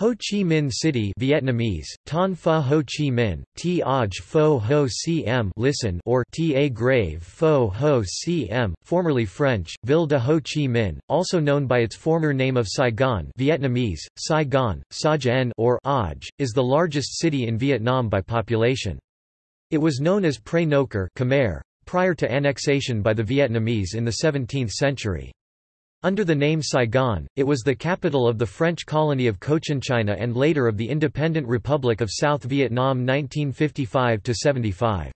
Ho Chi Minh City Vietnamese, Ton Pha Ho Chi Minh, T Aj Pho Ho Cm listen or Ta Grave Pho Ho Cm, formerly French, Ville de Ho Chi Minh, also known by its former name of Saigon Vietnamese, Saigon, Sa or Aj, is the largest city in Vietnam by population. It was known as Prey Nokor Khmer, prior to annexation by the Vietnamese in the 17th century. Under the name Saigon, it was the capital of the French colony of Cochinchina and later of the Independent Republic of South Vietnam 1955–75.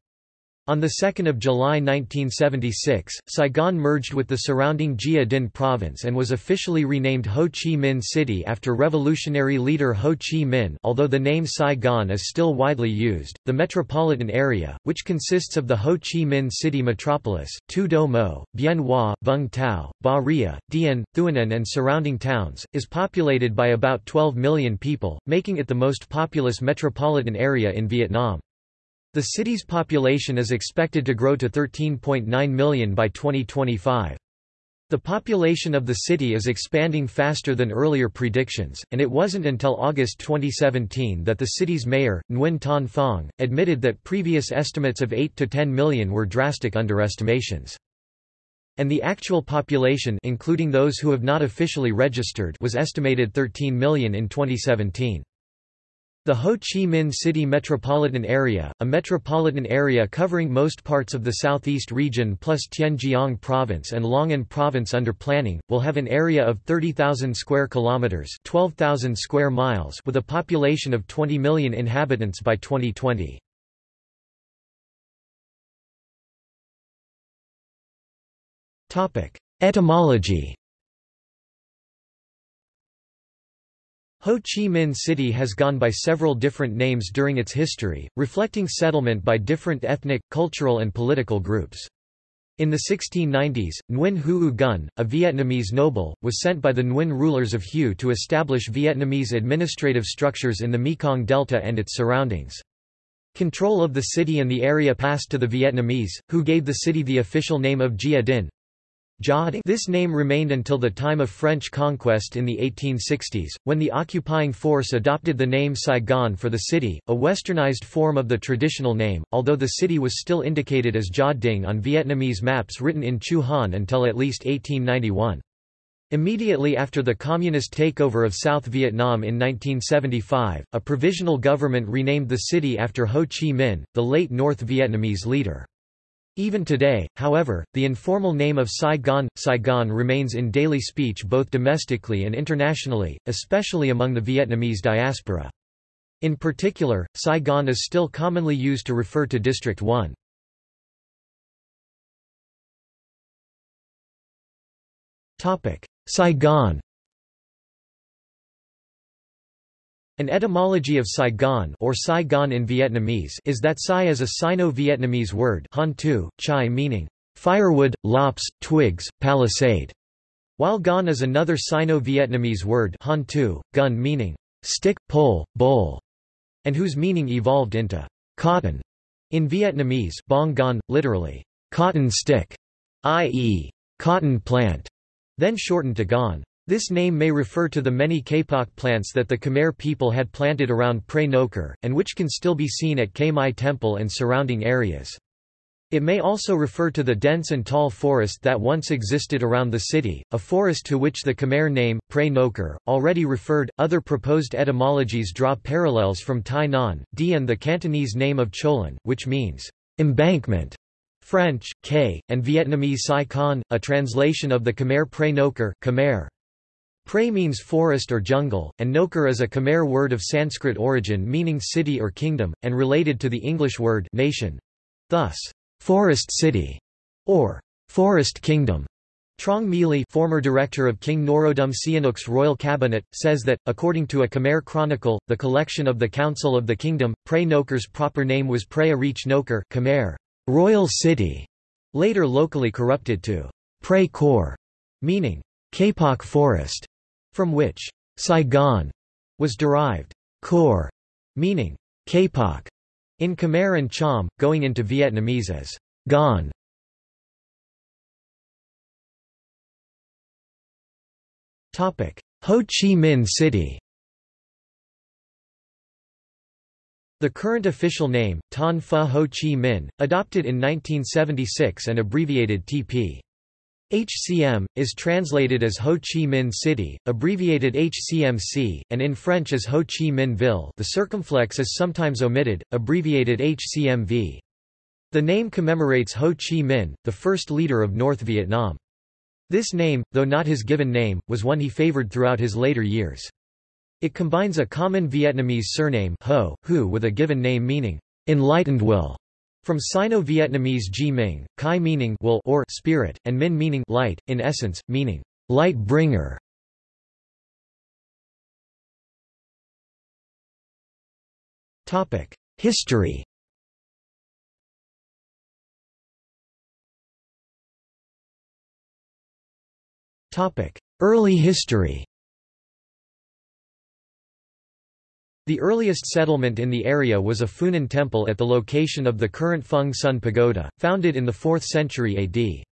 On 2 July 1976, Saigon merged with the surrounding Gia Dinh province and was officially renamed Ho Chi Minh City after revolutionary leader Ho Chi Minh although the name Saigon is still widely used. The metropolitan area, which consists of the Ho Chi Minh City metropolis, Tu Do Mo, Bien Hoa, Vung Tau, Ba Ria, Dien, Thuan and surrounding towns, is populated by about 12 million people, making it the most populous metropolitan area in Vietnam. The city's population is expected to grow to 13.9 million by 2025. The population of the city is expanding faster than earlier predictions, and it wasn't until August 2017 that the city's mayor, Nguyen Thanh Phong, admitted that previous estimates of 8 to 10 million were drastic underestimations. And the actual population including those who have not officially registered was estimated 13 million in 2017. The Ho Chi Minh City Metropolitan Area, a metropolitan area covering most parts of the southeast region plus Tien Giang Province and Long An Province under planning, will have an area of 30,000 square kilometers, 12,000 square miles, with a population of 20 million inhabitants by 2020. Topic: Etymology Ho Chi Minh City has gone by several different names during its history, reflecting settlement by different ethnic, cultural and political groups. In the 1690s, Nguyen Huu Gun, a Vietnamese noble, was sent by the Nguyen rulers of Hue to establish Vietnamese administrative structures in the Mekong Delta and its surroundings. Control of the city and the area passed to the Vietnamese, who gave the city the official name of Gia Dinh, this name remained until the time of French conquest in the 1860s, when the occupying force adopted the name Saigon for the city, a westernized form of the traditional name, although the city was still indicated as Gia Dinh on Vietnamese maps written in Chu Han until at least 1891. Immediately after the communist takeover of South Vietnam in 1975, a provisional government renamed the city after Ho Chi Minh, the late North Vietnamese leader. Even today, however, the informal name of Saigon, Saigon remains in daily speech both domestically and internationally, especially among the Vietnamese diaspora. In particular, Saigon is still commonly used to refer to District 1. Saigon An etymology of Saigon or Saigon in Vietnamese is that Sai is a Sino-Vietnamese word Han tu, chai meaning firewood, lops, twigs, palisade, while Gon is another Sino-Vietnamese word Han tu, gun meaning stick, pole, bowl, and whose meaning evolved into cotton. In Vietnamese, bong gon, literally cotton stick, i.e., cotton plant, then shortened to gon. This name may refer to the many kapok plants that the Khmer people had planted around Prey Nokor, and which can still be seen at Khe Mai Temple and surrounding areas. It may also refer to the dense and tall forest that once existed around the city, a forest to which the Khmer name, Prey Nokor, already referred. Other proposed etymologies draw parallels from Tai Nan, Dien, the Cantonese name of Cholon, which means embankment. French, K, and Vietnamese Sai Con, a translation of the Khmer Prey Nokor Khmer. Pre means forest or jungle, and Noker is a Khmer word of Sanskrit origin meaning city or kingdom, and related to the English word nation. Thus, forest city, or forest kingdom. Trong Mili former director of King Norodom Sihanouk's royal cabinet, says that, according to a Khmer chronicle, the collection of the Council of the Kingdom, Prey Nokor's proper name was Pre Arich Noker Khmer, royal city, later locally corrupted to Pre Kor, meaning Kapok forest from which Saigon was derived. Kor, meaning kapok, in Khmer and Cham, going into Vietnamese as Gon. Ho Chi Minh City The current official name, Ton Pha Ho Chi Minh, adopted in 1976 and abbreviated TP. HCM, is translated as Ho Chi Minh City, abbreviated HCMC, and in French as Ho Chi Minh Ville the circumflex is sometimes omitted, abbreviated HCMV. The name commemorates Ho Chi Minh, the first leader of North Vietnam. This name, though not his given name, was one he favored throughout his later years. It combines a common Vietnamese surname Ho, Hu with a given name meaning, enlightened will, from Sino-Vietnamese Ji Ming, Kai meaning will or spirit, and Min meaning light, in essence, meaning light bringer. History Early history The earliest settlement in the area was a Funan temple at the location of the current Phung Son Pagoda, founded in the 4th century AD.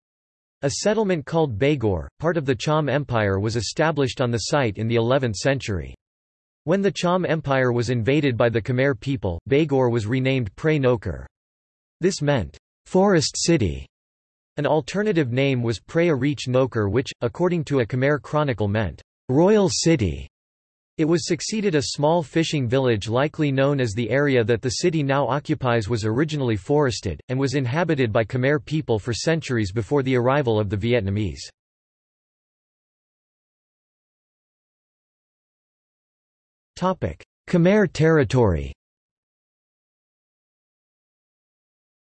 A settlement called Baygor, part of the Cham Empire was established on the site in the 11th century. When the Cham Empire was invaded by the Khmer people, Baygor was renamed Prey Nokor. This meant, forest city. An alternative name was Preah Reach Nokar which, according to a Khmer chronicle meant, royal city. It was succeeded a small fishing village likely known as the area that the city now occupies was originally forested, and was inhabited by Khmer people for centuries before the arrival of the Vietnamese. Khmer territory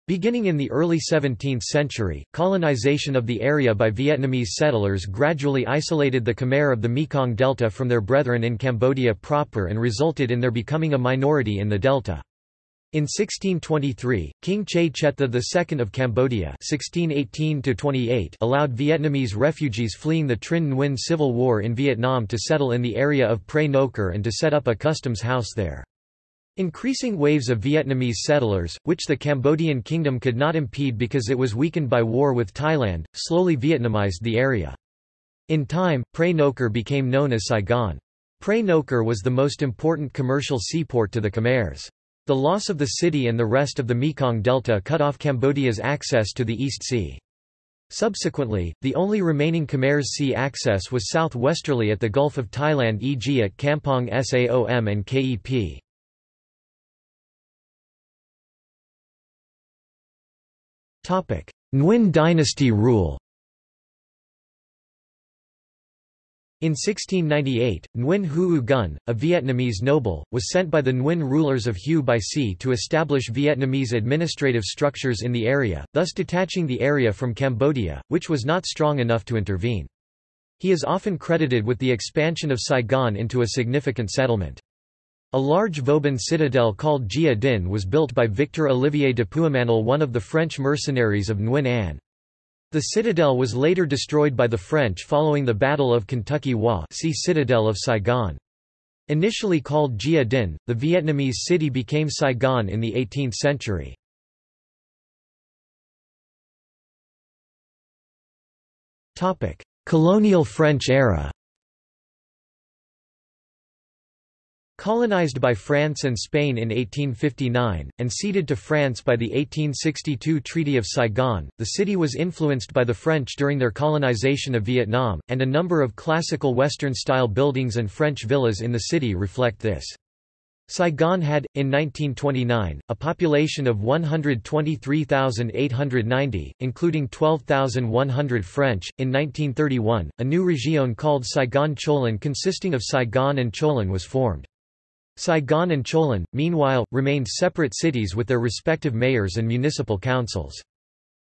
Beginning in the early 17th century, colonization of the area by Vietnamese settlers gradually isolated the Khmer of the Mekong Delta from their brethren in Cambodia proper and resulted in their becoming a minority in the delta. In 1623, King Chey Chettha II of Cambodia (1618–28) allowed Vietnamese refugees fleeing the Trinh Nguyen civil war in Vietnam to settle in the area of Prey Nokor and to set up a customs house there. Increasing waves of Vietnamese settlers, which the Cambodian kingdom could not impede because it was weakened by war with Thailand, slowly Vietnamized the area. In time, Prey Nokor became known as Saigon. Prey Nokor was the most important commercial seaport to the Khmers. The loss of the city and the rest of the Mekong Delta cut off Cambodia's access to the East Sea. Subsequently, the only remaining Khmer's sea access was southwesterly at the Gulf of Thailand e.g. at Kampong Saom and Kep. Nguyen dynasty rule In 1698, Nguyen Huu Gun, a Vietnamese noble, was sent by the Nguyen rulers of Hue by sea to establish Vietnamese administrative structures in the area, thus detaching the area from Cambodia, which was not strong enough to intervene. He is often credited with the expansion of Saigon into a significant settlement. A large Vauban citadel called Gia Dinh was built by Victor Olivier de Puymanel one of the French mercenaries of Nguyen Anh. The citadel was later destroyed by the French following the Battle of Kentucky Hua see Citadel of Saigon. Initially called Gia Dinh, the Vietnamese city became Saigon in the 18th century. Colonial French era Colonized by France and Spain in 1859, and ceded to France by the 1862 Treaty of Saigon, the city was influenced by the French during their colonization of Vietnam, and a number of classical Western-style buildings and French villas in the city reflect this. Saigon had, in 1929, a population of 123,890, including 12,100 French. In 1931, a new région called Saigon Cholon consisting of Saigon and Cholon was formed. Saigon and Cholon, meanwhile, remained separate cities with their respective mayors and municipal councils.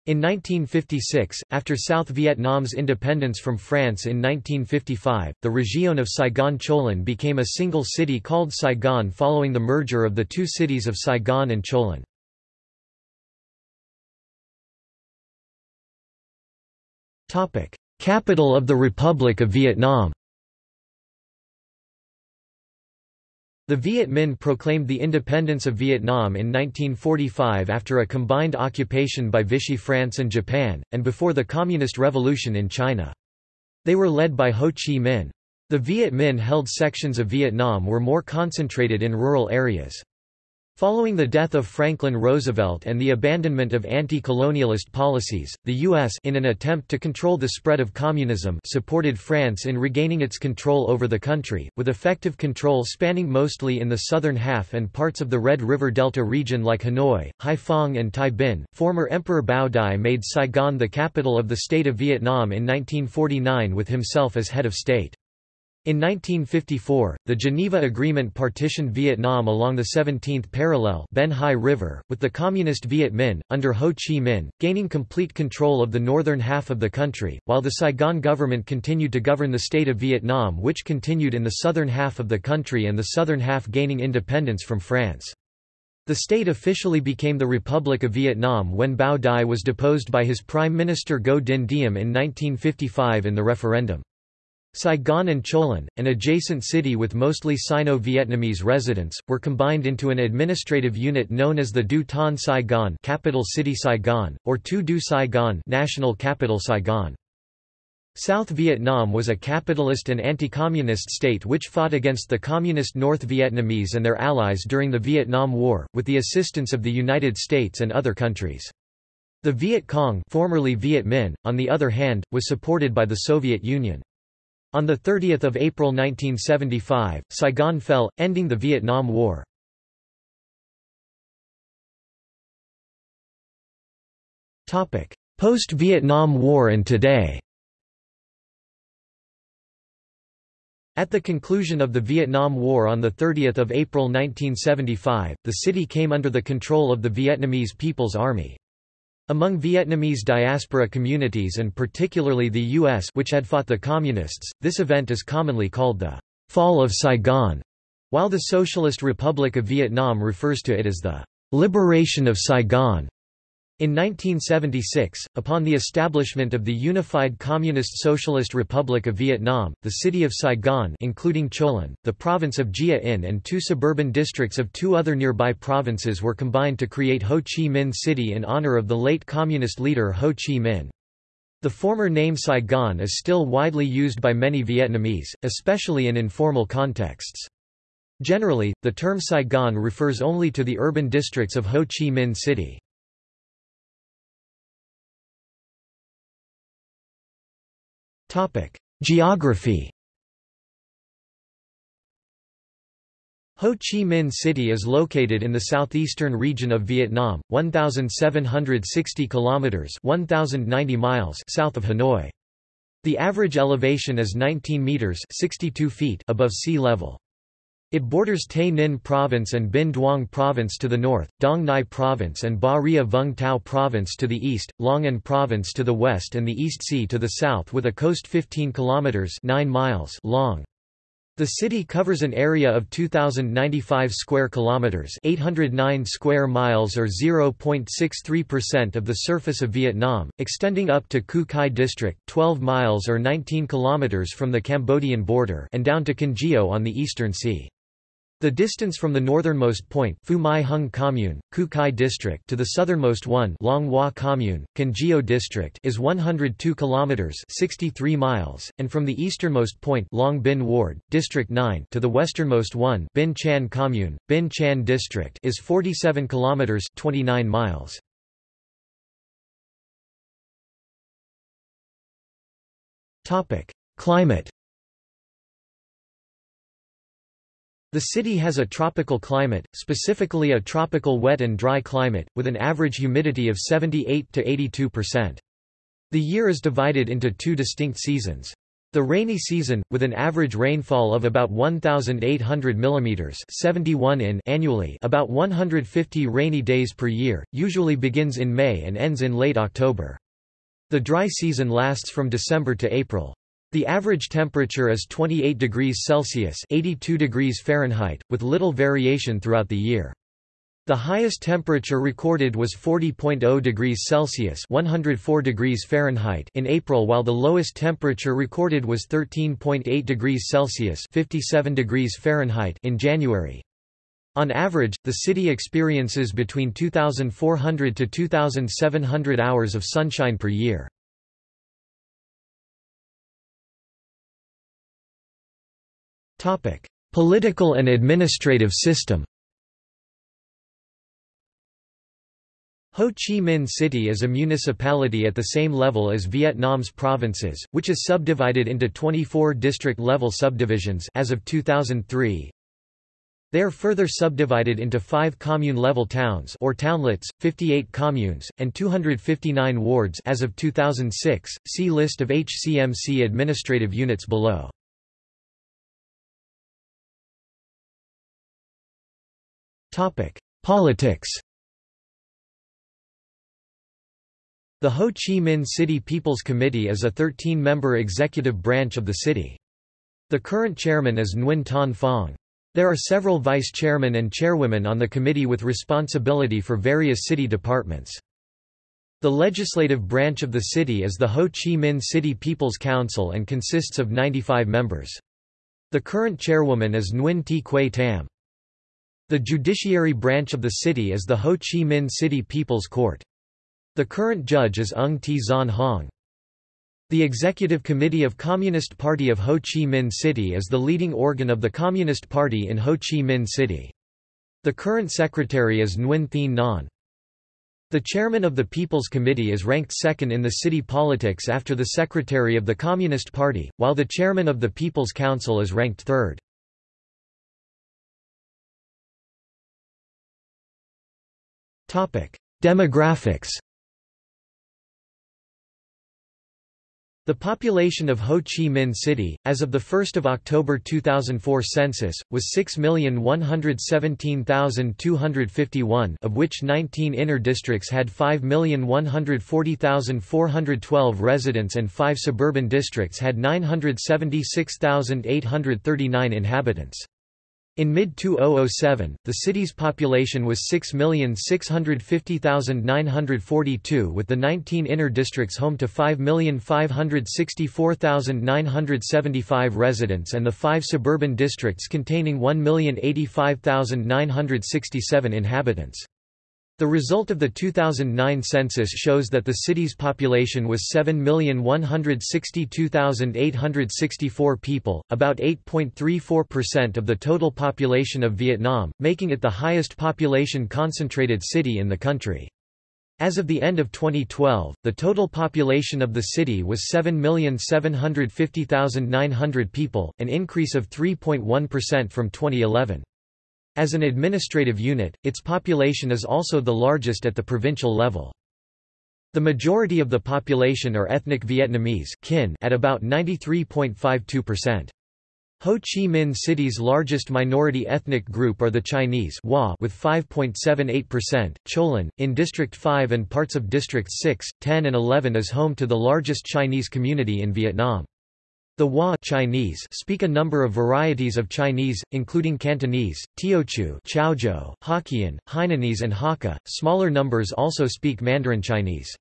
In 1956, after South Vietnam's independence from France in 1955, the région of Saigon-Cholon became a single city called Saigon following the merger of the two cities of Saigon and Cholon. Capital of the Republic of Vietnam The Viet Minh proclaimed the independence of Vietnam in 1945 after a combined occupation by Vichy France and Japan, and before the Communist Revolution in China. They were led by Ho Chi Minh. The Viet Minh held sections of Vietnam were more concentrated in rural areas. Following the death of Franklin Roosevelt and the abandonment of anti-colonialist policies, the U.S. in an attempt to control the spread of communism supported France in regaining its control over the country, with effective control spanning mostly in the southern half and parts of the Red River Delta region like Hanoi, Haiphong and Thai Binh. Former Emperor Bao Dai made Saigon the capital of the state of Vietnam in 1949 with himself as head of state. In 1954, the Geneva Agreement partitioned Vietnam along the 17th parallel Ben Hai River, with the Communist Viet Minh, under Ho Chi Minh, gaining complete control of the northern half of the country, while the Saigon government continued to govern the state of Vietnam which continued in the southern half of the country and the southern half gaining independence from France. The state officially became the Republic of Vietnam when Bao Dai was deposed by his Prime Minister Ngo Dinh Diem in 1955 in the referendum. Saigon and Cholon, an adjacent city with mostly Sino-Vietnamese residents, were combined into an administrative unit known as the Du Ton Saigon capital city Saigon, or Tu Du Saigon national capital Saigon. South Vietnam was a capitalist and anti-communist state which fought against the Communist North Vietnamese and their allies during the Vietnam War, with the assistance of the United States and other countries. The Viet Cong formerly Viet Minh, on the other hand, was supported by the Soviet Union. On 30 April 1975, Saigon fell, ending the Vietnam War. Post-Vietnam War and today At the conclusion of the Vietnam War on 30 April 1975, the city came under the control of the Vietnamese People's Army. Among Vietnamese diaspora communities and particularly the U.S. which had fought the Communists, this event is commonly called the Fall of Saigon, while the Socialist Republic of Vietnam refers to it as the Liberation of Saigon. In 1976, upon the establishment of the Unified Communist Socialist Republic of Vietnam, the city of Saigon including Cholon, the province of Gia In and two suburban districts of two other nearby provinces were combined to create Ho Chi Minh City in honor of the late communist leader Ho Chi Minh. The former name Saigon is still widely used by many Vietnamese, especially in informal contexts. Generally, the term Saigon refers only to the urban districts of Ho Chi Minh City. Geography Ho Chi Minh City is located in the southeastern region of Vietnam, 1760 kilometers, 1090 miles south of Hanoi. The average elevation is 19 meters, 62 feet above sea level. It borders Tay Ninh Province and Binh Duong Province to the north, Dong Nai Province and Ba Ria Vung Tau Province to the east, Long An Province to the west and the East Sea to the south with a coast 15 kilometers 9 miles long. The city covers an area of 2095 square kilometers, 809 square miles or 0.63% of the surface of Vietnam, extending up to Cu Chi district, 12 miles or 19 kilometers from the Cambodian border, and down to Can Gio on the eastern sea. The distance from the northernmost point Phu My Hung Commune, Cu Chi District to the southernmost one Long Hoa Commune, Can District is 102 kilometers 63 miles, and from the easternmost point Long Binh Ward, District 9 to the westernmost one Binh Chanh Commune, Binh Chanh District is 47 kilometers 29 miles. Topic: Climate The city has a tropical climate, specifically a tropical wet and dry climate, with an average humidity of 78 to 82%. The year is divided into two distinct seasons. The rainy season, with an average rainfall of about 1,800 mm 71 in annually about 150 rainy days per year, usually begins in May and ends in late October. The dry season lasts from December to April. The average temperature is 28 degrees Celsius 82 degrees Fahrenheit, with little variation throughout the year. The highest temperature recorded was 40.0 degrees Celsius 104 degrees Fahrenheit in April while the lowest temperature recorded was 13.8 degrees Celsius 57 degrees Fahrenheit in January. On average, the city experiences between 2,400 to 2,700 hours of sunshine per year. Political and administrative system Ho Chi Minh City is a municipality at the same level as Vietnam's provinces, which is subdivided into 24 district-level subdivisions as of 2003. They are further subdivided into five commune-level towns or townlets, 58 communes, and 259 wards as of 2006. See list of HCMC administrative units below. Politics The Ho Chi Minh City People's Committee is a 13-member executive branch of the city. The current chairman is Nguyen Thanh Phong. There are several vice-chairmen and chairwomen on the committee with responsibility for various city departments. The legislative branch of the city is the Ho Chi Minh City People's Council and consists of 95 members. The current chairwoman is Nguyen T. Quay Tam. The judiciary branch of the city is the Ho Chi Minh City People's Court. The current judge is Ung T. Zon Hong. The Executive Committee of Communist Party of Ho Chi Minh City is the leading organ of the Communist Party in Ho Chi Minh City. The current secretary is Nguyen Thien Nhan. The chairman of the People's Committee is ranked second in the city politics after the secretary of the Communist Party, while the chairman of the People's Council is ranked third. Demographics The population of Ho Chi Minh City, as of the 1 October 2004 census, was 6,117,251 of which 19 inner districts had 5,140,412 residents and 5 suburban districts had 976,839 inhabitants. In mid-2007, the city's population was 6,650,942 with the 19 inner districts home to 5,564,975 residents and the five suburban districts containing 1,085,967 inhabitants. The result of the 2009 census shows that the city's population was 7,162,864 people, about 8.34% of the total population of Vietnam, making it the highest population-concentrated city in the country. As of the end of 2012, the total population of the city was 7,750,900 people, an increase of 3.1% from 2011. As an administrative unit, its population is also the largest at the provincial level. The majority of the population are ethnic Vietnamese at about 93.52%. Ho Chi Minh City's largest minority ethnic group are the Chinese with 5.78%. Cholon, in District 5 and parts of District 6, 10 and 11 is home to the largest Chinese community in Vietnam. The Hoa Chinese speak a number of varieties of Chinese, including Cantonese, Teochew, Chaozhou, Hokkien, Hainanese and Hakka. Smaller numbers also speak Mandarin Chinese.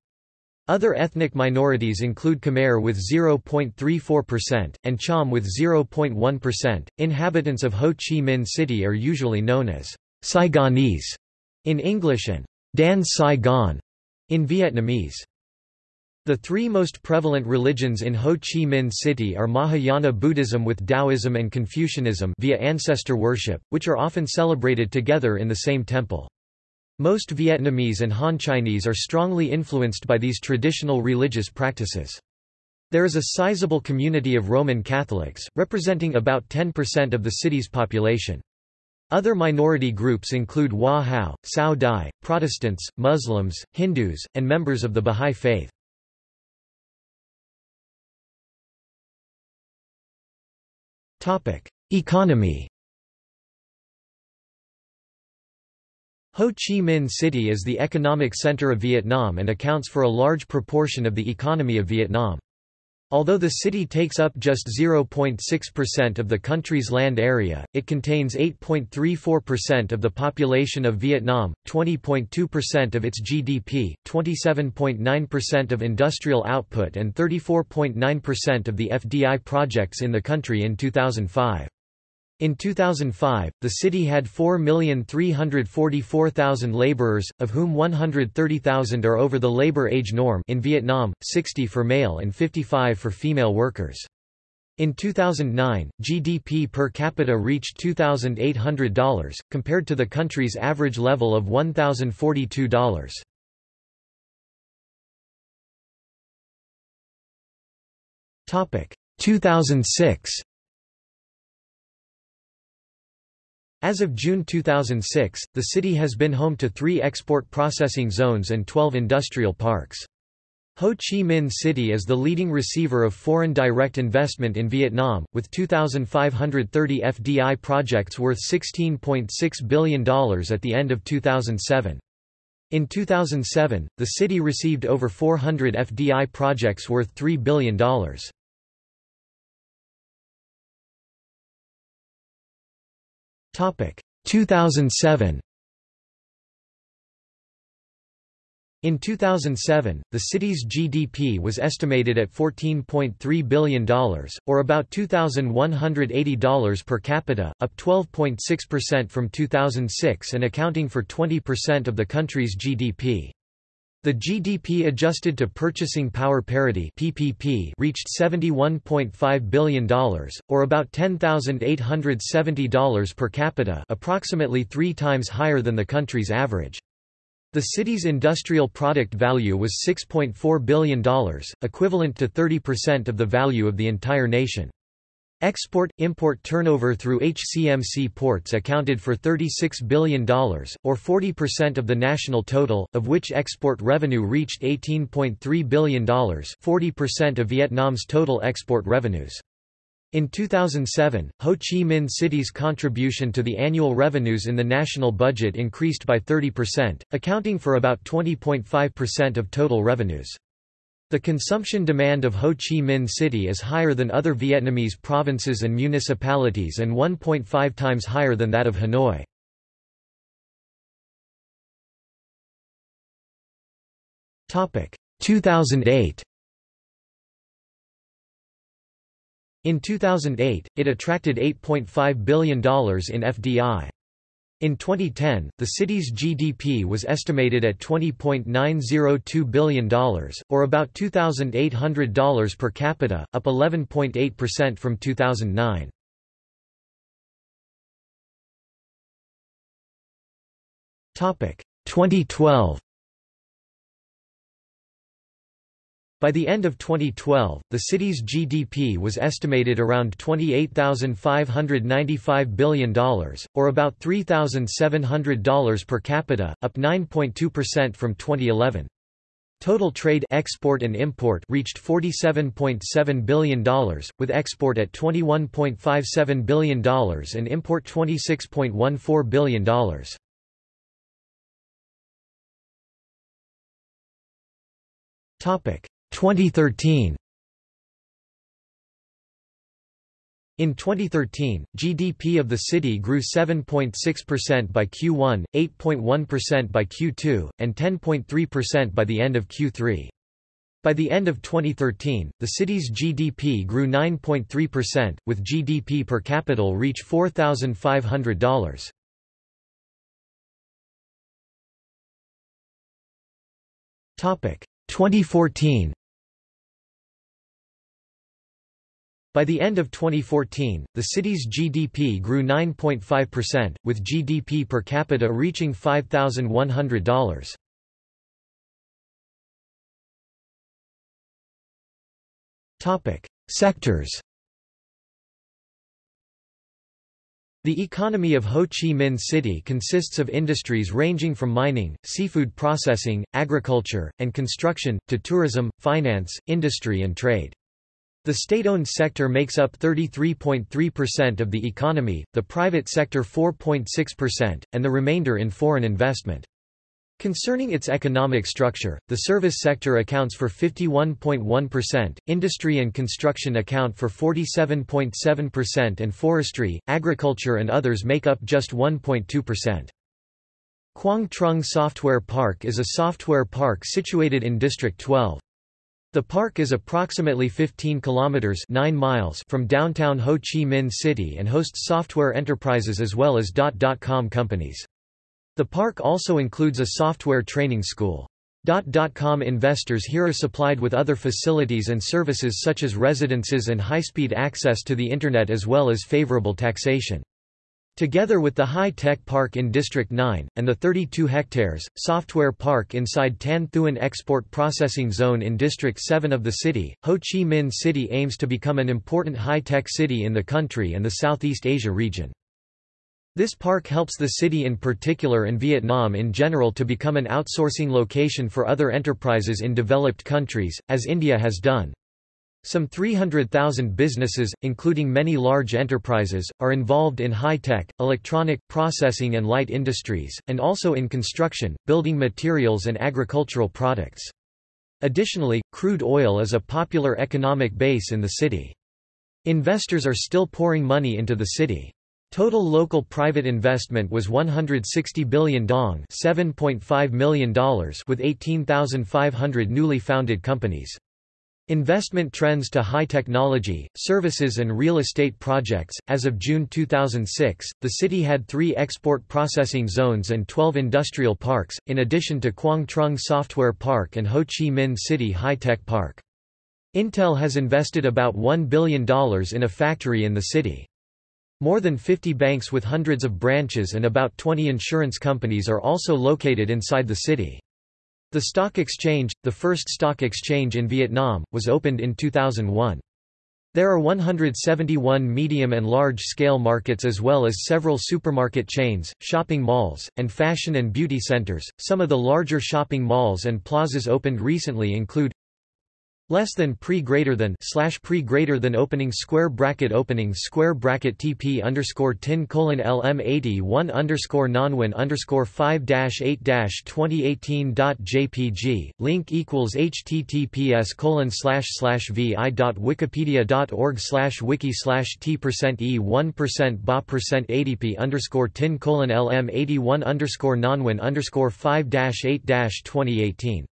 Other ethnic minorities include Khmer with 0.34%, and Cham with 0.1%. Inhabitants of Ho Chi Minh City are usually known as Saigonese in English and Dan Saigon in Vietnamese. The three most prevalent religions in Ho Chi Minh City are Mahayana Buddhism with Taoism and Confucianism via ancestor worship, which are often celebrated together in the same temple. Most Vietnamese and Han Chinese are strongly influenced by these traditional religious practices. There is a sizable community of Roman Catholics, representing about 10% of the city's population. Other minority groups include Hoa Hao, Cao Dai, Protestants, Muslims, Hindus, and members of the Bahá'í Faith. Economy Ho Chi Minh City is the economic center of Vietnam and accounts for a large proportion of the economy of Vietnam. Although the city takes up just 0.6% of the country's land area, it contains 8.34% of the population of Vietnam, 20.2% of its GDP, 27.9% of industrial output and 34.9% of the FDI projects in the country in 2005. In 2005, the city had 4,344,000 laborers, of whom 130,000 are over the labor age norm in Vietnam, 60 for male and 55 for female workers. In 2009, GDP per capita reached $2,800, compared to the country's average level of $1,042. Topic 2006 As of June 2006, the city has been home to three export processing zones and 12 industrial parks. Ho Chi Minh City is the leading receiver of foreign direct investment in Vietnam, with 2,530 FDI projects worth $16.6 billion at the end of 2007. In 2007, the city received over 400 FDI projects worth $3 billion. 2007 In 2007, the city's GDP was estimated at $14.3 billion, or about $2,180 per capita, up 12.6% from 2006 and accounting for 20% of the country's GDP. The GDP adjusted to purchasing power parity (PPP) reached $71.5 billion, or about $10,870 per capita, approximately 3 times higher than the country's average. The city's industrial product value was $6.4 billion, equivalent to 30% of the value of the entire nation. Export-import turnover through HCMC ports accounted for $36 billion, or 40% of the national total, of which export revenue reached $18.3 billion 40% of Vietnam's total export revenues. In 2007, Ho Chi Minh City's contribution to the annual revenues in the national budget increased by 30%, accounting for about 20.5% of total revenues. The consumption demand of Ho Chi Minh City is higher than other Vietnamese provinces and municipalities and 1.5 times higher than that of Hanoi. Topic 2008 In 2008, it attracted $8.5 billion in FDI. In 2010, the city's GDP was estimated at $20.902 billion, or about $2,800 per capita, up 11.8% from 2009. Topic 2012 By the end of 2012, the city's GDP was estimated around $28,595 billion, or about $3,700 per capita, up 9.2% from 2011. Total trade export and import reached $47.7 billion, with export at $21.57 billion and import $26.14 billion. Topic 2013 In 2013, GDP of the city grew 7.6% by Q1, 8.1% by Q2, and 10.3% by the end of Q3. By the end of 2013, the city's GDP grew 9.3%, with GDP per capita reach $4,500. Topic 2014 By the end of 2014, the city's GDP grew 9.5%, with GDP per capita reaching $5,100. Topic: Sectors. The economy of Ho Chi Minh City consists of industries ranging from mining, seafood processing, agriculture, and construction, to tourism, finance, industry and trade. The state-owned sector makes up 33.3% of the economy, the private sector 4.6%, and the remainder in foreign investment. Concerning its economic structure, the service sector accounts for 51.1%, industry and construction account for 47.7% and forestry, agriculture and others make up just 1.2%. Quang Trung Software Park is a software park situated in District 12. The park is approximately 15 kilometers 9 miles from downtown Ho Chi Minh City and hosts software enterprises as well as .dot. com companies. The park also includes a software training school. .dot. com investors here are supplied with other facilities and services such as residences and high-speed access to the Internet as well as favorable taxation. Together with the high-tech park in District 9, and the 32 hectares, software park inside Tan Thuan Export Processing Zone in District 7 of the city, Ho Chi Minh City aims to become an important high-tech city in the country and the Southeast Asia region. This park helps the city in particular and Vietnam in general to become an outsourcing location for other enterprises in developed countries, as India has done. Some 300,000 businesses, including many large enterprises, are involved in high-tech, electronic, processing and light industries, and also in construction, building materials and agricultural products. Additionally, crude oil is a popular economic base in the city. Investors are still pouring money into the city. Total local private investment was 160 billion dong $7.5 million with 18,500 newly founded companies. Investment trends to high technology, services and real estate projects. As of June 2006, the city had three export processing zones and 12 industrial parks, in addition to Quang Trung Software Park and Ho Chi Minh City High Tech Park. Intel has invested about $1 billion in a factory in the city. More than 50 banks with hundreds of branches and about 20 insurance companies are also located inside the city. The stock exchange, the first stock exchange in Vietnam, was opened in 2001. There are 171 medium and large-scale markets as well as several supermarket chains, shopping malls, and fashion and beauty centers. Some of the larger shopping malls and plazas opened recently include less than pre greater than slash pre greater than opening square bracket opening square bracket tp underscore tin colon lm 81 underscore nonwin underscore 5 dash 8 dash 2018 dot jpg link equals https colon slash slash vi dot wikipedia dot org slash wiki slash t percent e 1 percent ba percent adp underscore tin colon lm 81 underscore nonwin underscore 5 dash 8 dash 2018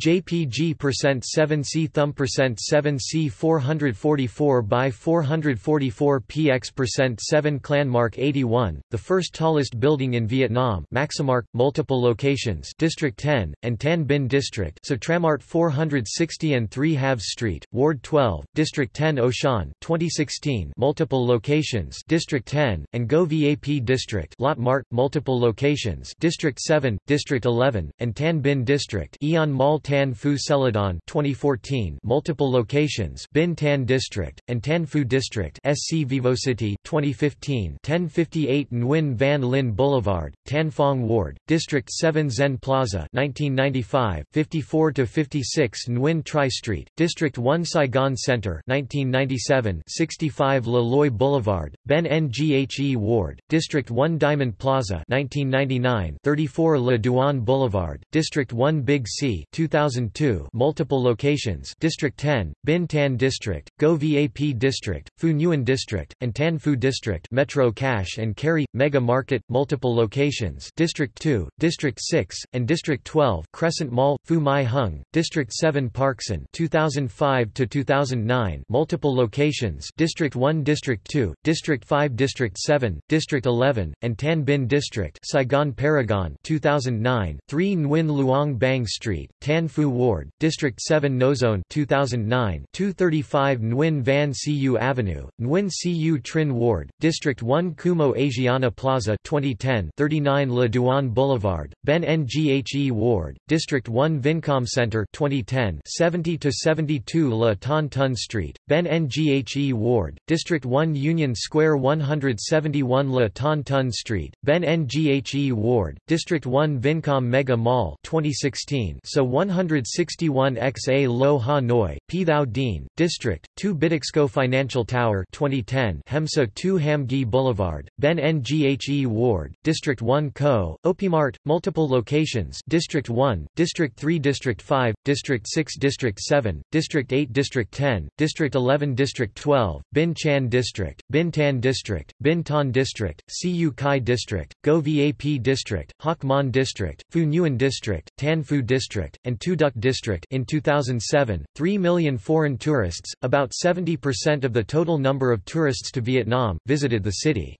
JPG percent 7C thumb percent 7C 444 by 444 PX percent 7 Clanmark 81, the first tallest building in Vietnam. Maximark, multiple locations, District 10 and Tan Binh District. So Tramart 460 and 3 Halves Street, Ward 12, District 10 Auchan 2016. Multiple locations, District 10 and Go VAP District. Lotte Mart, multiple locations, District 7, District 11 and Tan Binh District. AEON Mall Tan Phu Celadon 2014 multiple locations Binh Tan District, and Tan Phu District SC Vivocity 2015 1058 Nguyen Van Linh Boulevard, Tan Phong Ward, District 7 Zen Plaza 1995 54-56 Nguyen Trai Street, District 1 Saigon Center 1997 65 Le Loi Boulevard, Ben Nghe Ward, District 1 Diamond Plaza 1999 34 Le Duan Boulevard, District 1 Big C 2002 multiple locations District 10, Binh Tan District, Go VAP District, Phu Nhuan District, and Tan Phu District Metro Cash and Carry, Mega Market, multiple locations District 2, District 6, and District 12 Crescent Mall, Phu My Hung, District 7 Parkson 2005-2009 multiple locations District 1 District 2, District 5 District 7, District 11, and Tan Binh District Saigon Paragon 2009 3 Nguyen Luong Bang Street, Tan Phu Ward, District 7 Nowzone 2009 235 Nguyen Van Cu Avenue, Nguyen Cu Trinh Ward, District 1 Kumho Asiana Plaza 2010 39 Le Duan Boulevard, Ben Nghe Ward, District 1 Vincom Center 2010 70 to 72 Le Thanh Ton Street, Ben Nghe Ward, District 1 Union Square 171 Le Thanh Ton Street, Ben Nghe Ward, District 1 Vincom Mega Mall 2016 so 1 161 XA Lo Ha Noi, P Thao Dien, District, 2 Bitexco Financial Tower 2010 Hemsa 2 Ham Nghi Boulevard, Ben Nghe Ward, District 1 Co, Opimart, multiple locations District 1, District 3 District 5, District 6 District 7, District 8 District 10, District 11 District 12, Binh Chanh District, Binh Tan District, Binh Ton District, Cu Chi District, Go VAP District, Hoc Mon District, Phu Nhuan District, Tan Phu District, and Thu Duc District in 2007, 3 million foreign tourists, about 70% of the total number of tourists to Vietnam, visited the city.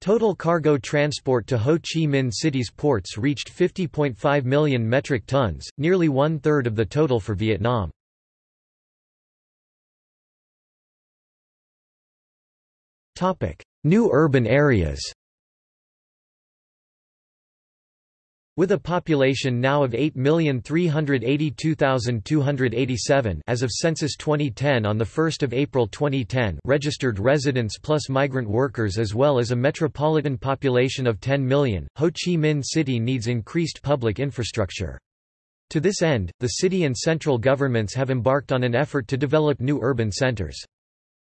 Total cargo transport to Ho Chi Minh City's ports reached 50.5 million metric tons, nearly one-third of the total for Vietnam. New urban areas With a population now of 8,382,287 as of Census 2010 on 1 April 2010 registered residents plus migrant workers as well as a metropolitan population of 10 million, Ho Chi Minh City needs increased public infrastructure. To this end, the city and central governments have embarked on an effort to develop new urban centers.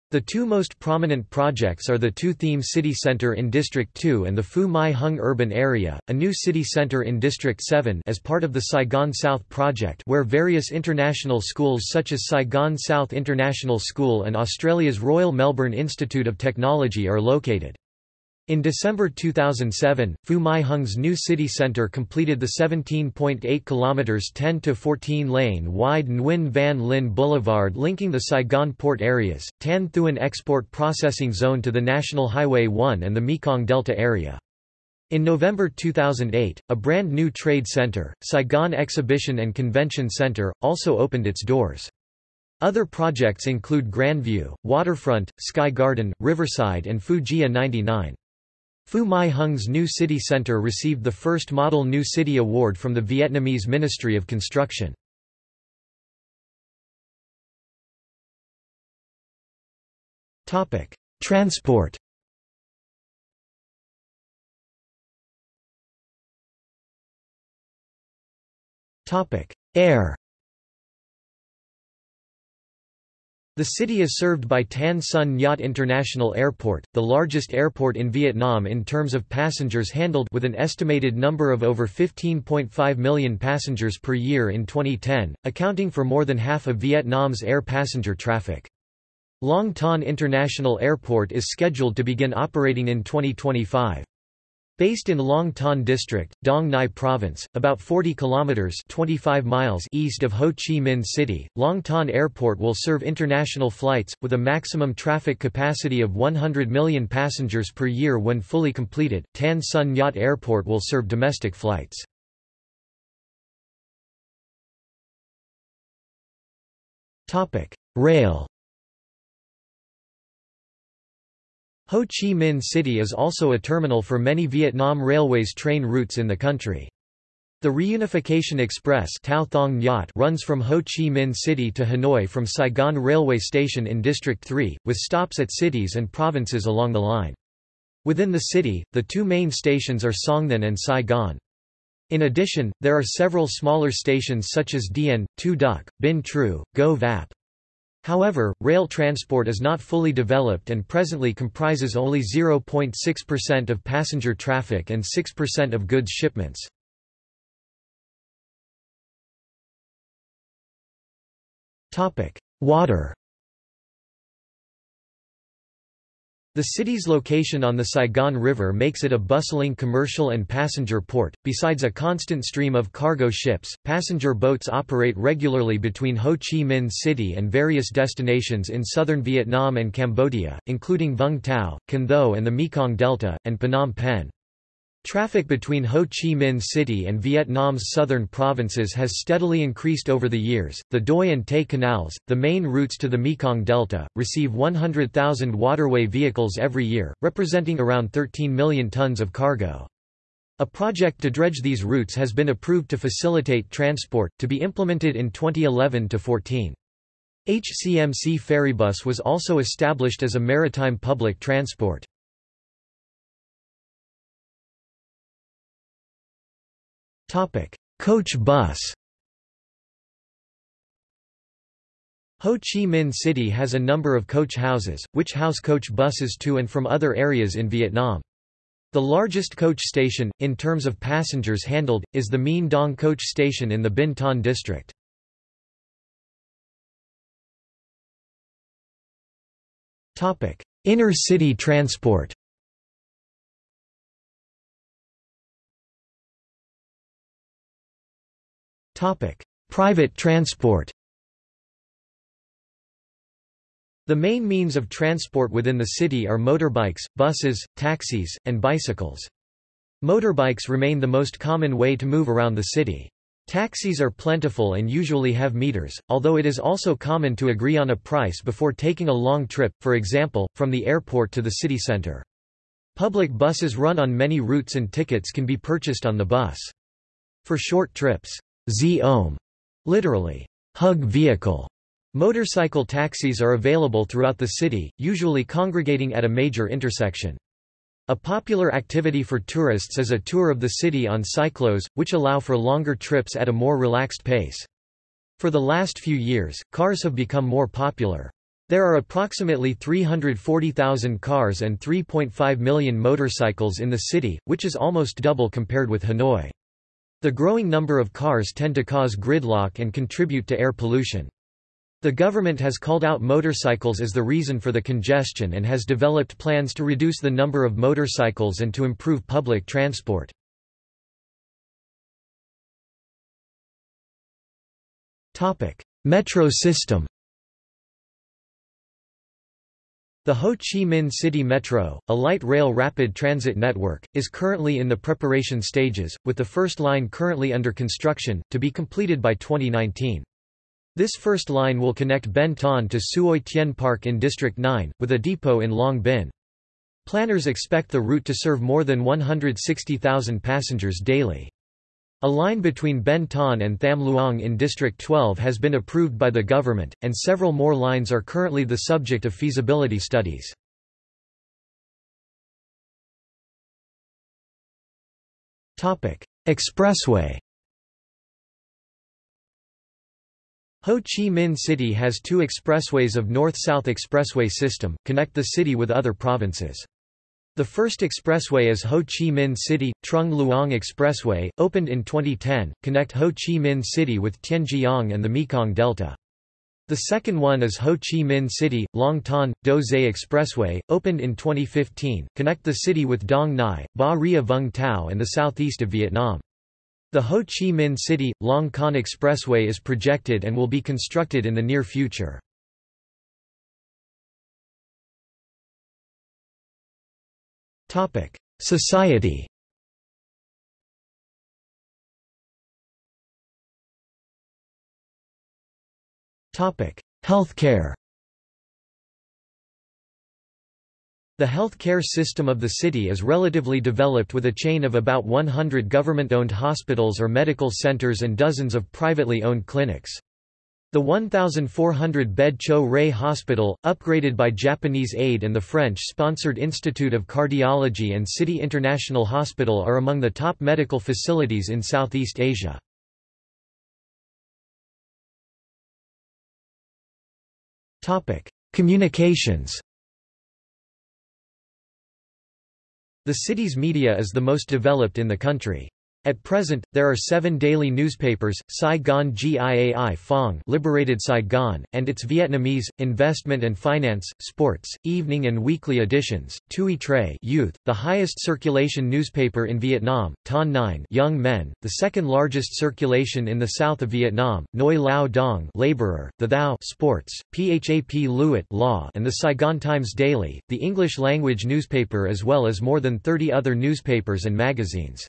The two most prominent projects are the Thu Thiem City Center in District 2 and the Phu My Hung Urban Area, a new city center in District 7 as part of the Saigon South Project where various international schools such as Saigon South International School and Australia's Royal Melbourne Institute of Technology are located. In December 2007, Phu My Hung's new city centre completed the 17.8 km 10 to 14 lane wide Nguyen Van Linh Boulevard linking the Saigon port areas, Tan Thuan Export Processing Zone to the National Highway 1 and the Mekong Delta area. In November 2008, a brand new trade center, Saigon Exhibition and Convention Center, also opened its doors. Other projects include Grandview, Waterfront, Sky Garden, Riverside and Gia 99. Phu My Hung's new city centre received the first Model New City Award from the Vietnamese Ministry of Construction. Transport Air The city is served by Tan Son Nhat International Airport, the largest airport in Vietnam in terms of passengers handled with an estimated number of over 15.5 million passengers per year in 2010, accounting for more than half of Vietnam's air passenger traffic. Long Thanh International Airport is scheduled to begin operating in 2025. Based in Long Thanh District, Dong Nai Province, about 40 kilometers (25 miles) east of Ho Chi Minh City, Long Thanh Airport will serve international flights with a maximum traffic capacity of 100 million passengers per year when fully completed. Tan Son Nhat Airport will serve domestic flights. Rail Ho Chi Minh City is also a terminal for many Vietnam Railways train routes in the country. The Reunification Express runs from Ho Chi Minh City to Hanoi from Saigon Railway Station in District 3, with stops at cities and provinces along the line. Within the city, the two main stations are Song Than and Saigon. In addition, there are several smaller stations such as Dien, Thu Duc, Binh Trieu, Go Vap. However, rail transport is not fully developed and presently comprises only 0.6% of passenger traffic and 6% of goods shipments. Water The city's location on the Saigon River makes it a bustling commercial and passenger port. Besides a constant stream of cargo ships, passenger boats operate regularly between Ho Chi Minh City and various destinations in southern Vietnam and Cambodia, including Vung Tau, Can Tho and the Mekong Delta, and Phnom Penh. Traffic between Ho Chi Minh City and Vietnam's southern provinces has steadily increased over the years. The Doi and Tay canals, the main routes to the Mekong Delta, receive 100,000 waterway vehicles every year, representing around 13 million tons of cargo. A project to dredge these routes has been approved to facilitate transport, to be implemented in 2011-14. HCMC Ferrybus was also established as a maritime public transport. Coach bus. Ho Chi Minh City has a number of coach houses, which house coach buses to and from other areas in Vietnam. The largest coach station, in terms of passengers handled, is the Mien Dong coach station in the Binh Ton district. Inner city transport Private transport. The main means of transport within the city are motorbikes, buses, taxis, and bicycles. Motorbikes remain the most common way to move around the city. Taxis are plentiful and usually have meters, although it is also common to agree on a price before taking a long trip, for example, from the airport to the city center. Public buses run on many routes and tickets can be purchased on the bus. For short trips, Xe om, literally, hug vehicle, motorcycle taxis are available throughout the city, usually congregating at a major intersection. A popular activity for tourists is a tour of the city on cyclos, which allow for longer trips at a more relaxed pace. For the last few years, cars have become more popular. There are approximately 340,000 cars and 3.5 million motorcycles in the city, which is almost double compared with Hanoi. The growing number of cars tend to cause gridlock and contribute to air pollution. The government has called out motorcycles as the reason for the congestion and has developed plans to reduce the number of motorcycles and to improve public transport. Metro system The Ho Chi Minh City Metro, a light rail rapid transit network, is currently in the preparation stages, with the first line currently under construction, to be completed by 2019. This first line will connect Ben Thanh to Suoi Tien Park in District 9, with a depot in Long Binh. Planners expect the route to serve more than 160,000 passengers daily. A line between Ben Thanh and Tham Luong in District 12 has been approved by the government, and several more lines are currently the subject of feasibility studies. Expressway Ho Chi Minh City has two expressways of North-South Expressway system, connect the city with other provinces. The first expressway is Ho Chi Minh City, Trung Luong Expressway, opened in 2010, connect Ho Chi Minh City with Tien Giang and the Mekong Delta. The second one is Ho Chi Minh City, Long Thanh Dau Giay Expressway, opened in 2015, connect the city with Dong Nai, Ba Ria Vung Tau and the southeast of Vietnam. The Ho Chi Minh City, Long Con Expressway is projected and will be constructed in the near future. Society. Healthcare. The health care system of the city is relatively developed with a chain of about 100 government-owned hospitals or medical centers and dozens of privately owned clinics. The 1,400-bed Cho Ray Hospital, upgraded by Japanese aid and the French-sponsored Institute of Cardiology and City International Hospital are among the top medical facilities in Southeast Asia. Communications The city's media is the most developed in the country. At present, there are seven daily newspapers, Saigon Giai Phong Liberated Saigon, and its Vietnamese, Investment and Finance, Sports, Evening and Weekly editions, Tuoi Tre Youth, the highest circulation newspaper in Vietnam, Ton 9 Young Men, the second largest circulation in the south of Vietnam, Nguoi Lao Dong Laborer, the Thou Sports, Phap Luat Law and the Saigon Times Daily, the English-language newspaper as well as more than 30 other newspapers and magazines.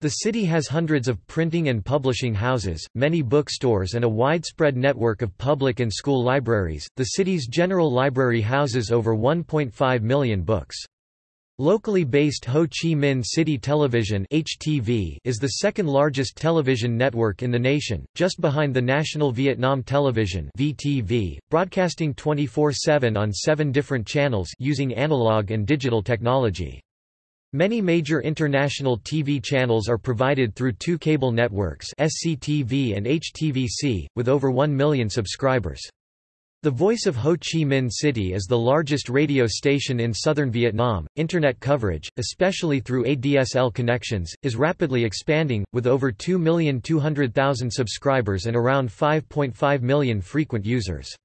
The city has hundreds of printing and publishing houses, many bookstores, and a widespread network of public and school libraries. The city's general library houses over 1.5 million books. Locally based Ho Chi Minh City Television (HTV) is the second largest television network in the nation, just behind the National Vietnam Television (VTV), broadcasting 24/7 on 7 different channels using analog and digital technology. Many major international TV channels are provided through two cable networks SCTV and HTVC, with over 1 million subscribers. The Voice of Ho Chi Minh City is the largest radio station in southern Vietnam. Internet coverage, especially through ADSL connections, is rapidly expanding, with over 2,200,000 subscribers and around 5.5 million frequent users.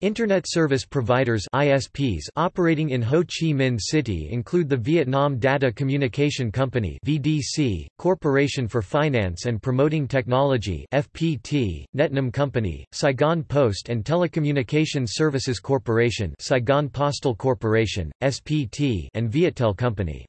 Internet service providers ISPs operating in Ho Chi Minh City include the Vietnam Data Communication Company VDC, Corporation for Finance and Promoting Technology FPT, Netnam Company, Saigon Post and Telecommunication Services Corporation Saigon Postal Corporation, SPT and Viettel Company.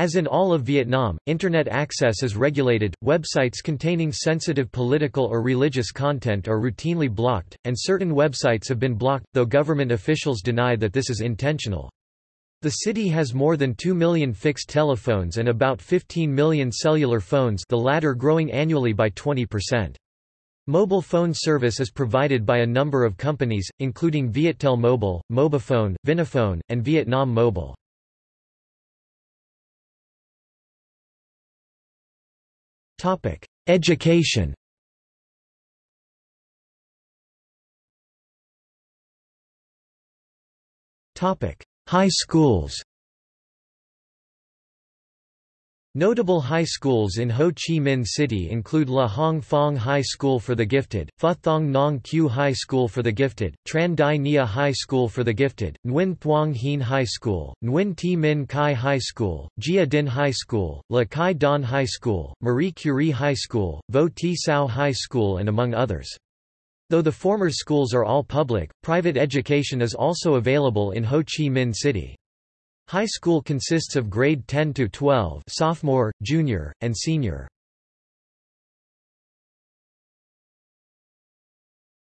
As in all of Vietnam, Internet access is regulated, websites containing sensitive political or religious content are routinely blocked, and certain websites have been blocked, though government officials deny that this is intentional. The city has more than 2 million fixed telephones and about 15 million cellular phones the latter growing annually by 20%. Mobile phone service is provided by a number of companies, including Viettel Mobile, Mobifone, Vinaphone, and Vietnam Mobile. Education. Topic: High schools Notable high schools in Ho Chi Minh City include Le Hong Phong High School for the Gifted, Pha Thong Nong Q High School for the Gifted, Tran Dai Nghia High School for the Gifted, Nguyen Thuong Hien High School, Nguyen Thi Minh Khai High School, Gia Dinh High School, Le Quy Don High School, Marie Curie High School, Vo Thi Sao High School and among others. Though the former schools are all public, private education is also available in Ho Chi Minh City. High school consists of grade 10 to 12 sophomore, junior, and senior.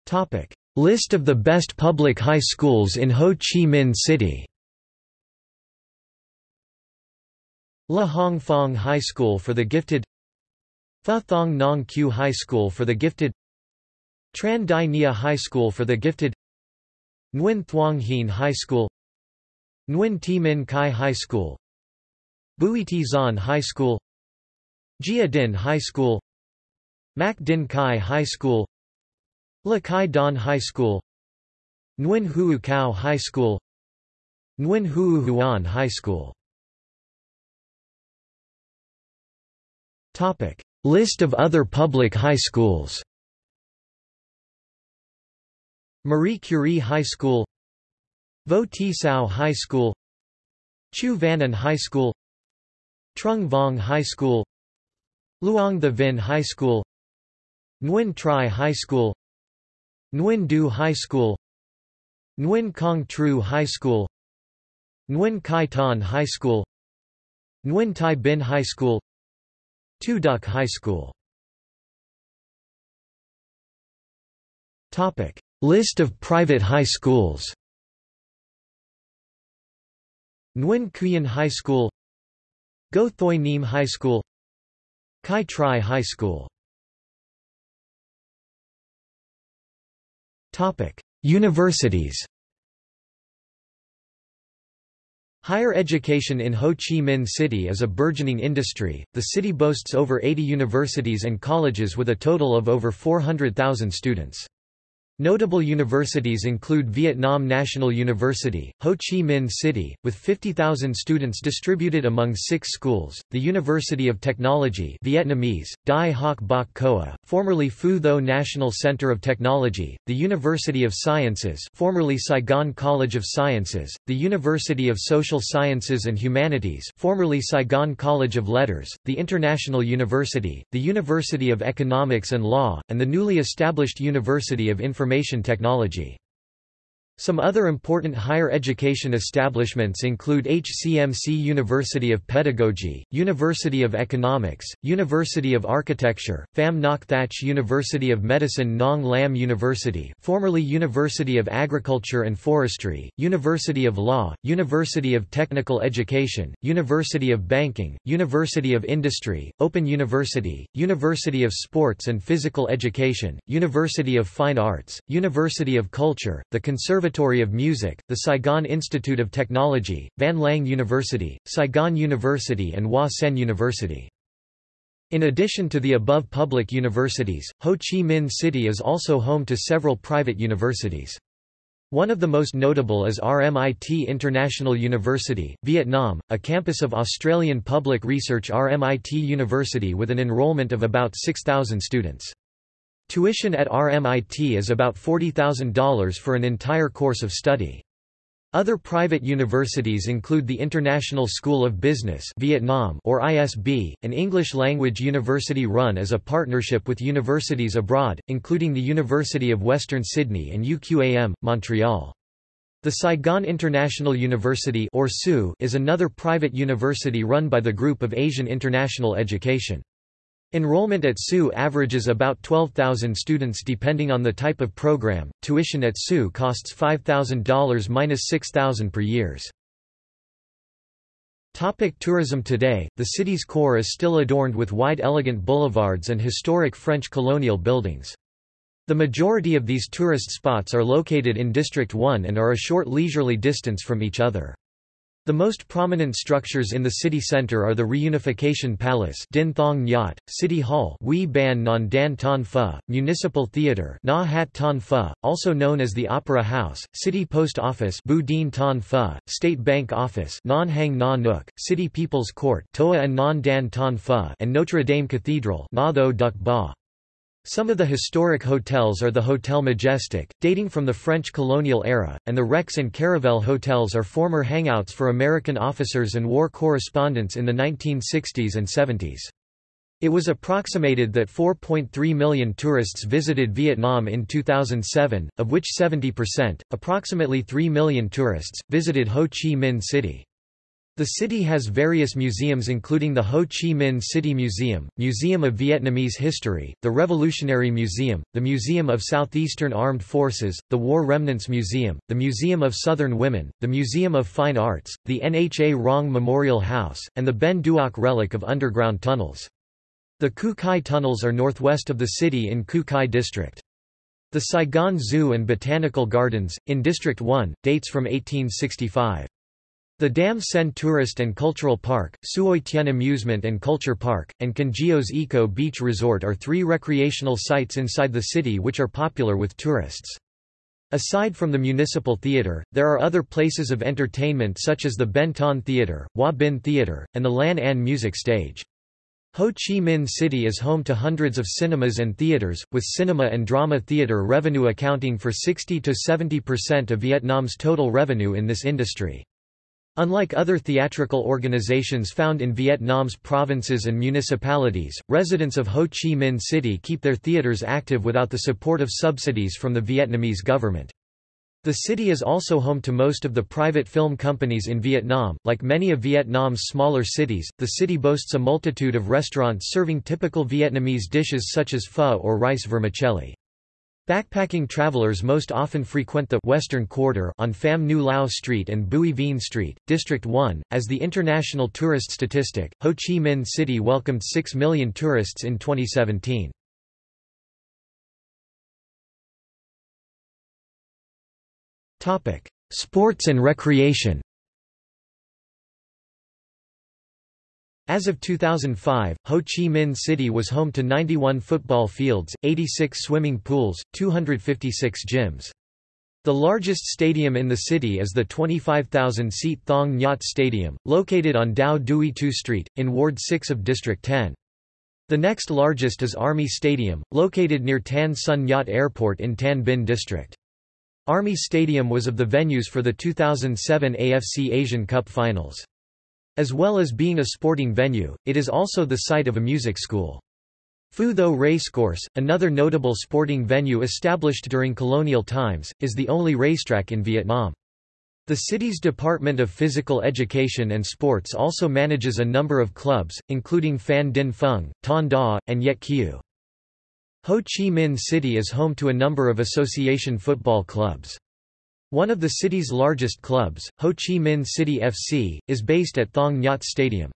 Topic: List of the best public high schools in Ho Chi Minh City. Le Hong Phong High School for the Gifted Pha Thong Nong Q High School for the Gifted Tran Dai Nghia High School for the Gifted Nguyen Thuong Hien High School Nguyen Thi Minh Khai High School Bui Thi Xuan High School Gia Dinh High School Mac Dinh Chi High School Le Quy Don High School Nguyen Huu Cao High School Nguyen Huu Huan High School Topic. List of other public high schools Marie Curie High School Vo Thi Sao High School Chu Van An High School Trung Vuong High School Luong The Vinh High School Nguyen Trai High School Nguyen Du High School Nguyen Cong Tru High School Nguyen Khai Ton High School Nguyen Thai Binh High School Thu Duc High School. List of private high schools Nguyen Khuyen High School Ngo Thoi Nhiem High School Kai Tri High School Universities Higher education in Ho Chi Minh City is a burgeoning industry. The city boasts over 80 universities and colleges with a total of over 400,000 students. Notable universities include Vietnam National University, Ho Chi Minh City, with 50,000 students distributed among six schools, the University of Technology Vietnamese, Dai Hoc Bach Khoa, formerly Phu Tho National Center of Technology, the University of Sciences formerly Saigon College of Sciences, the University of Social Sciences and Humanities formerly Saigon College of Letters, the International University, the University of Economics and Law, and the newly established University of Information information technology. Some other important higher education establishments include HCMC University of Pedagogy, University of Economics, University of Architecture, Pham Ngoc Thach University of Medicine Nong Lam University formerly University of Agriculture and Forestry, University of Law, University of Technical Education, University of Banking, University of Industry, Open University, University of Sports and Physical Education, University of Fine Arts, University of Culture, the Conservative Conservatory of Music, the Saigon Institute of Technology, Van Lang University, Saigon University and Hoa Sen University. In addition to the above public universities, Ho Chi Minh City is also home to several private universities. One of the most notable is RMIT International University, Vietnam, a campus of Australian public research RMIT University with an enrolment of about 6,000 students. Tuition at RMIT is about $40,000 for an entire course of study. Other private universities include the International School of Business Vietnam or ISB, an English-language university run as a partnership with universities abroad, including the University of Western Sydney and UQAM, Montreal. The Saigon International University or SU is another private university run by the Group of Asian International Education. Enrollment at SU averages about 12,000 students depending on the type of program. Tuition at SU costs $5,000 minus $6,000 per years. Topic tourism Today, the city's core is still adorned with wide elegant boulevards and historic French colonial buildings. The majority of these tourist spots are located in District 1 and are a short leisurely distance from each other. The most prominent structures in the city centre are the Reunification Palace Dinh Thong Nhat, City Hall Wee Ban Non Dan Ton Pho, Municipal Theatre Na Hat Ton Pho, also known as the Opera House, City Post Office Bu Din Ton Pho, State Bank Office Non Hang Na Nook, City People's Court Toa and Non Dan Ton Pho and Notre Dame Cathedral Na Tho Duc Ba. Some of the historic hotels are the Hotel Majestic, dating from the French colonial era, and the Rex and Caravelle hotels are former hangouts for American officers and war correspondents in the 1960s and 70s. It was approximated that 4.3 million tourists visited Vietnam in 2007, of which 70%, approximately 3 million tourists, visited Ho Chi Minh City. The city has various museums including the Ho Chi Minh City Museum, Museum of Vietnamese History, the Revolutionary Museum, the Museum of Southeastern Armed Forces, the War Remnants Museum, the Museum of Southern Women, the Museum of Fine Arts, the Nha Rong Memorial House, and the Ben Duoc relic of underground tunnels. The Cu Chi tunnels are northwest of the city in Cu Chi District. The Saigon Zoo and Botanical Gardens, in District 1, dates from 1865. The Dam Sen Tourist and Cultural Park, Suoi Tien Amusement and Culture Park, and Can Gio Eco Beach Resort are three recreational sites inside the city which are popular with tourists. Aside from the Municipal Theatre, there are other places of entertainment such as the Ben Thanh Theatre, Hoa Binh Theatre, and the Lan Anh Music Stage. Ho Chi Minh City is home to hundreds of cinemas and theatres, with cinema and drama theatre revenue accounting for 60 to 70% of Vietnam's total revenue in this industry. Unlike other theatrical organizations found in Vietnam's provinces and municipalities, residents of Ho Chi Minh City keep their theaters active without the support of subsidies from the Vietnamese government. The city is also home to most of the private film companies in Vietnam. Like many of Vietnam's smaller cities, the city boasts a multitude of restaurants serving typical Vietnamese dishes such as pho or rice vermicelli. Backpacking travelers most often frequent the Western Quarter on Pham Ngu Lao Street and Bui Vien Street, District 1. As the international tourist statistic, Ho Chi Minh City welcomed 6 million tourists in 2017. Topic: Sports and recreation. As of 2005, Ho Chi Minh City was home to 91 football fields, 86 swimming pools, 256 gyms. The largest stadium in the city is the 25,000-seat Thong Nhat Stadium, located on Dao Duy Tu Street, in Ward 6 of District 10. The next largest is Army Stadium, located near Tan Son Nhut Airport in Tan Binh District. Army Stadium was of the venues for the 2007 AFC Asian Cup Finals. As well as being a sporting venue, it is also the site of a music school. Phu Tho Racecourse, another notable sporting venue established during colonial times, is the only racetrack in Vietnam. The city's Department of Physical Education and Sports also manages a number of clubs, including Phan Dinh Phung, Thanh Da, and Yet Kieu. Ho Chi Minh City is home to a number of association football clubs. One of the city's largest clubs, Ho Chi Minh City FC, is based at Thong Nhat Stadium.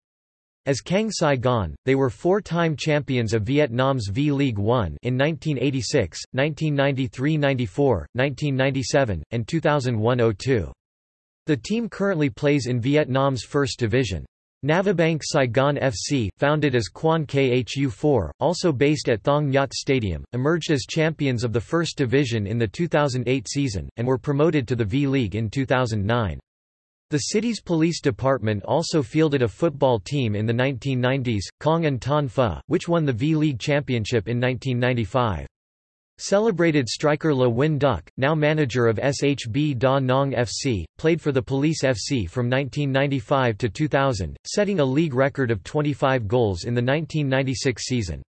As Cang Saigon, they were four-time champions of Vietnam's V-League One in 1986, 1993–94, 1997, and 2001–02. The team currently plays in Vietnam's First Division. Navabank Saigon FC, founded as Quan Khu4, also based at Thong Nhat Stadium, emerged as champions of the First Division in the 2008 season, and were promoted to the V-League in 2009. The city's police department also fielded a football team in the 1990s, Kong and Ton Pho, which won the V-League championship in 1995. Celebrated striker Le Huynh Duc, now manager of SHB Da Nang FC, played for the Police FC from 1995 to 2000, setting a league record of 25 goals in the 1996 season.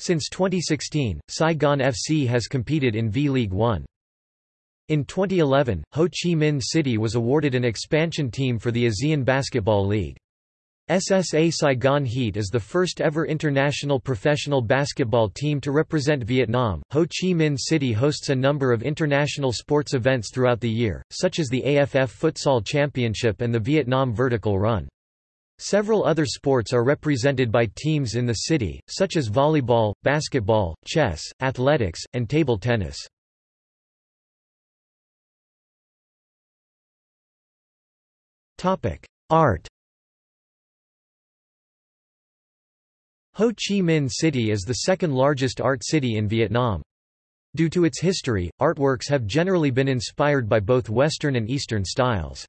Since 2016, Saigon FC has competed in V-League One. In 2011, Ho Chi Minh City was awarded an expansion team for the ASEAN Basketball League. SSA Saigon Heat is the first ever international professional basketball team to represent Vietnam. Ho Chi Minh City hosts a number of international sports events throughout the year, such as the AFF Futsal Championship and the Vietnam Vertical Run. Several other sports are represented by teams in the city, such as volleyball, basketball, chess, athletics, and table tennis. Art Ho Chi Minh City is the second largest art city in Vietnam. Due to its history, artworks have generally been inspired by both Western and Eastern styles.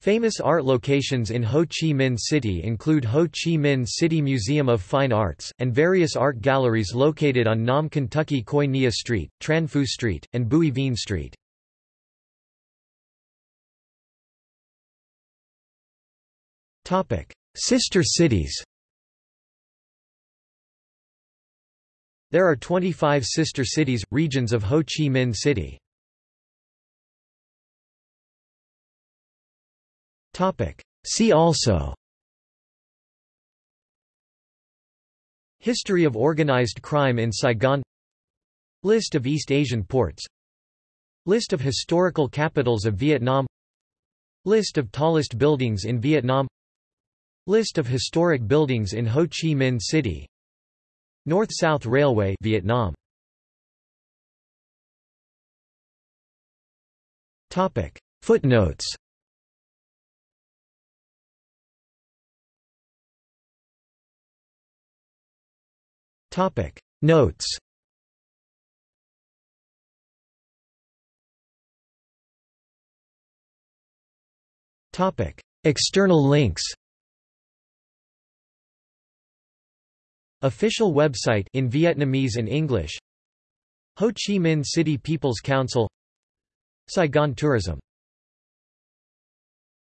Famous art locations in Ho Chi Minh City include Ho Chi Minh City Museum of Fine Arts, and various art galleries located on Nam Ky Khoi Nghia Street, Tran Phu Street, and Bui Vien Street. Sister cities There are 25 sister cities, regions of Ho Chi Minh City. See also. History of organized crime in Saigon. List of East Asian ports. List of historical capitals of Vietnam. List of tallest buildings in Vietnam. List of historic buildings in Ho Chi Minh City North-South Railway Vietnam. Topic. Footnotes. Topic. Notes. Topic. External links Official website in Vietnamese and English. Ho Chi Minh City People's Council. Saigon Tourism